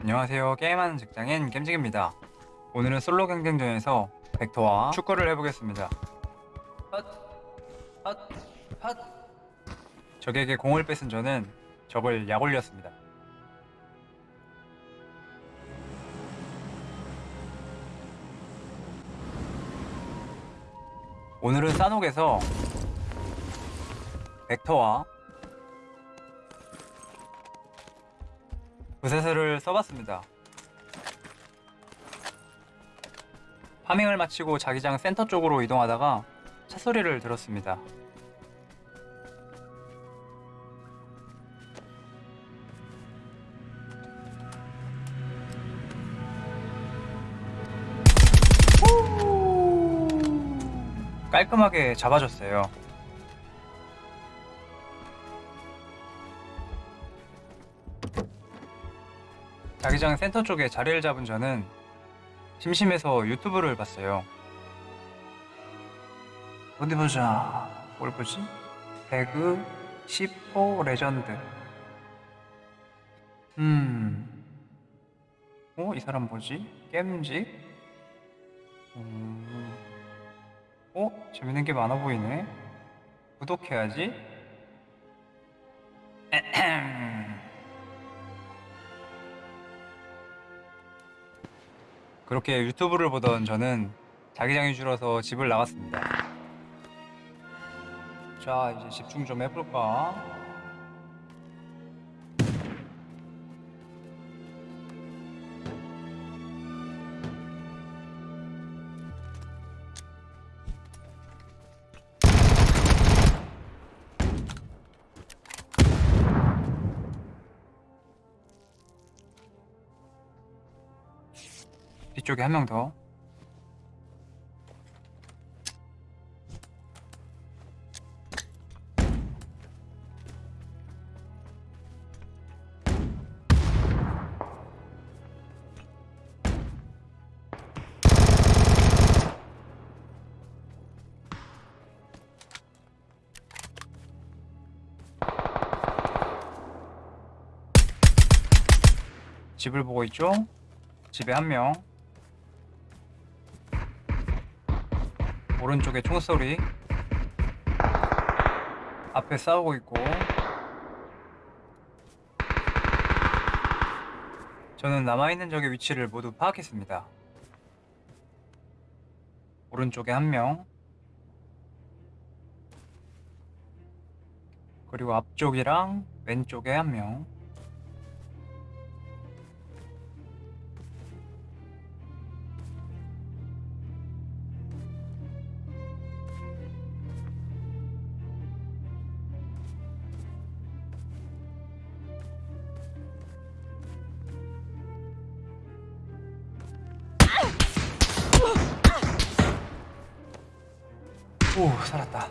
안녕하세요. 게임하는 직장인 겜직입니다. 오늘은 솔로 경쟁전에서 벡터와 축구를 해보겠습니다. 헛, 헛, 헛. 적에게 공을 뺏은 저는 적을 약올렸습니다. 오늘은 싸녹에서 벡터와 부세스를 써봤습니다. 파밍을 마치고 자기장 센터 쪽으로 이동하다가 차 소리를 들었습니다. 깔끔하게 잡아줬어요. 자기장 센터 쪽에 자리를 잡은 저는 심심해서 유튜브를 봤어요. 어디 보자. 뭘 보지? 배그 10호 레전드. 음. 어? 이 사람 뭐지? 겜직? 음. 어? 재밌는 게 많아 보이네. 구독해야지. 그렇게 유튜브를 보던 저는 자기장이 줄어서 집을 나갔습니다. 자, 이제 집중 좀 해볼까? 뒤쪽에 한 명 더. 집을 보고 있죠? 집에 한 명. 오른쪽에 총소리. 앞에 싸우고 있고. 저는 남아있는 적의 위치를 모두 파악했습니다. 오른쪽에 한명. 그리고 앞쪽이랑 왼쪽에 한명 오 살았다.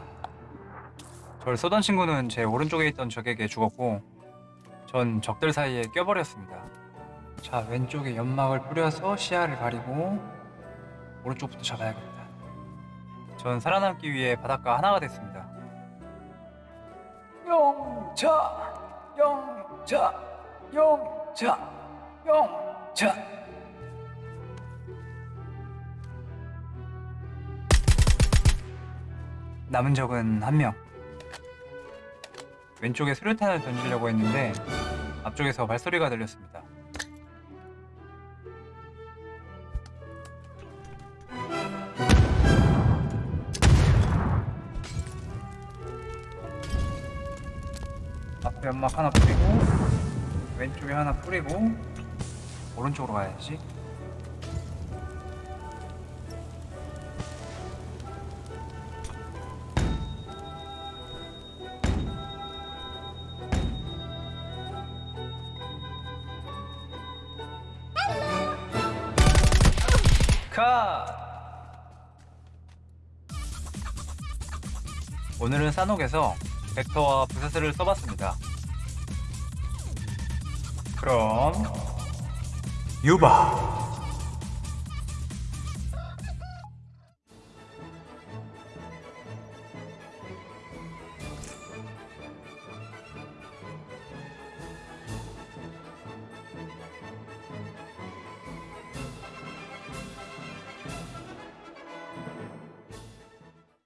절 쏘던 친구는 제 오른쪽에 있던 적에게 죽었고 전 적들 사이에 껴버렸습니다. 자 왼쪽에 연막을 뿌려서 시야를 가리고 오른쪽부터 잡아야겠다. 전 살아남기 위해 바닷가 하나가 됐습니다. 영차 영차 영차 영차 남은 적은 한 명. 왼쪽에 수류탄을 던지려고 했는데 앞쪽에서 발소리가 들렸습니다. 앞에 연막 하나 뿌리고 왼쪽에 하나 뿌리고 오른쪽으로 가야지. 컷! 오늘은 싸녹에서 벡터와 부세스를 써봤습니다. 그럼 유바